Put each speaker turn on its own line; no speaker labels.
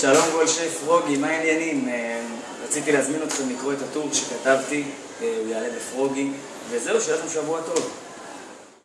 שלום גולשי פרוגי, מה העניינים? אה, רציתי להזמין אתכם לקרוא את הטור שכתבתי, אה, הוא יעלה בפרוגי, וזהו, שיהיה לכם שבוע טוב.